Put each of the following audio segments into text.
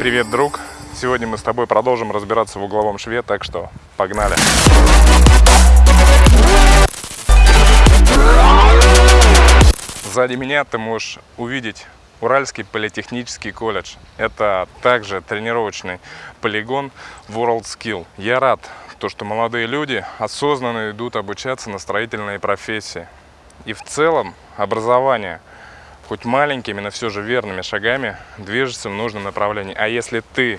Привет, друг! Сегодня мы с тобой продолжим разбираться в угловом шве, так что погнали! Сзади меня ты можешь увидеть Уральский политехнический колледж. Это также тренировочный полигон World. Я рад, то, что молодые люди осознанно идут обучаться на строительные профессии. И в целом образование, хоть маленькими, но все же верными шагами, движется в нужном направлении. А если ты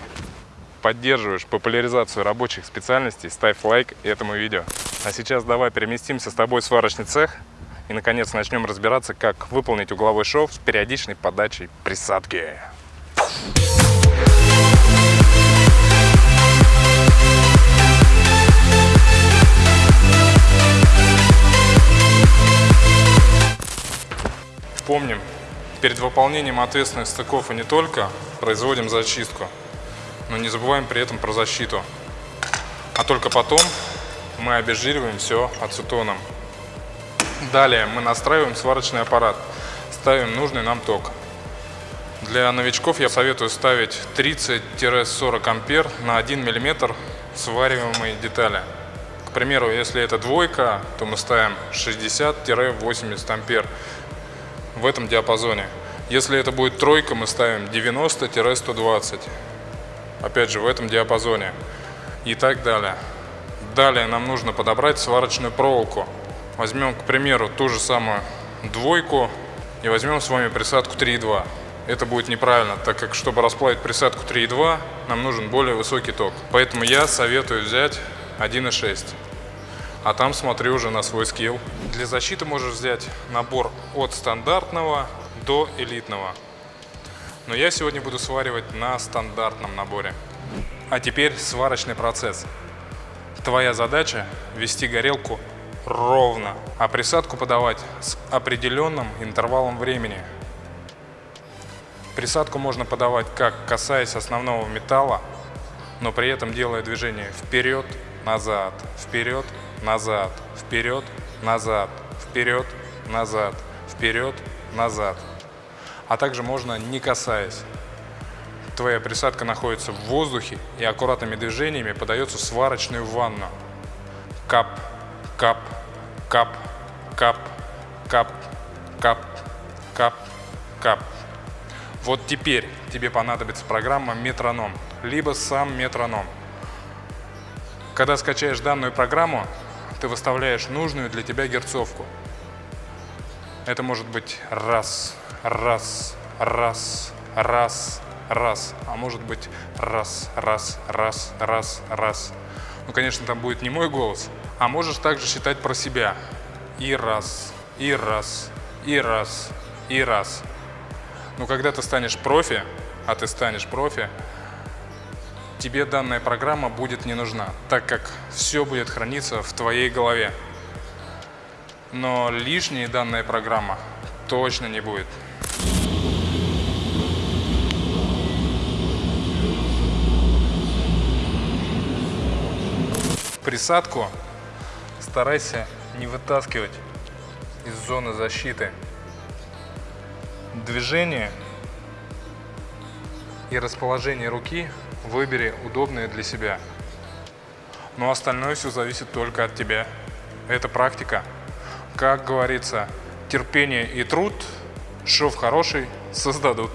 поддерживаешь популяризацию рабочих специальностей, ставь лайк этому видео. А сейчас давай переместимся с тобой в сварочный цех и, наконец, начнем разбираться, как выполнить угловой шов с периодичной подачей присадки. Помним, перед выполнением ответственных стыков и не только производим зачистку, но не забываем при этом про защиту. А только потом мы обезжириваем все ацетоном. Далее мы настраиваем сварочный аппарат, ставим нужный нам ток. Для новичков я советую ставить 30-40 ампер на 1 мм свариваемой детали. К примеру, если это двойка, то мы ставим 60-80 ампер в этом диапазоне. Если это будет тройка, мы ставим 90-120. Опять же, в этом диапазоне. И так далее. Далее нам нужно подобрать сварочную проволоку. Возьмем, к примеру, ту же самую двойку и возьмем с вами присадку 3,2. Это будет неправильно, так как, чтобы расплавить присадку 3,2, нам нужен более высокий ток. Поэтому я советую взять 1,6. А там смотрю уже на свой скилл. Для защиты можешь взять набор от стандартного до элитного. Но я сегодня буду сваривать на стандартном наборе. А теперь сварочный процесс. Твоя задача ввести горелку ровно, а присадку подавать с определенным интервалом времени. Присадку можно подавать как касаясь основного металла, но при этом делая движение вперед, назад, вперед, назад, вперед, назад, вперед, назад, вперед, назад. А также можно не касаясь. Твоя присадка находится в воздухе и аккуратными движениями подается в сварочную ванну. Кап, кап, кап, кап, кап, кап, кап, кап. Вот теперь тебе понадобится программа Метроном, либо сам Метроном. Когда скачаешь данную программу, ты выставляешь нужную для тебя герцовку. Это может быть раз, раз, раз, раз, раз, а может быть раз, раз, раз, раз, раз. Ну, конечно, там будет не мой голос, а можешь также считать про себя. И раз, и раз, и раз, и раз. Но когда ты станешь профи, а ты станешь профи, тебе данная программа будет не нужна, так как все будет храниться в твоей голове. Но лишней данная программа точно не будет. Присадку старайся не вытаскивать из зоны защиты. Движение и расположение руки выбери удобное для себя. Но остальное все зависит только от тебя. Это практика. Как говорится, терпение и труд, шов хороший, создадут.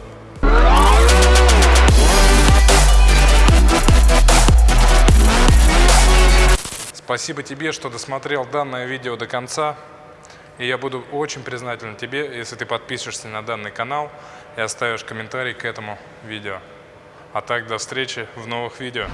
Спасибо тебе, что досмотрел данное видео до конца. И я буду очень признателен тебе, если ты подпишешься на данный канал и оставишь комментарий к этому видео. А так, до встречи в новых видео.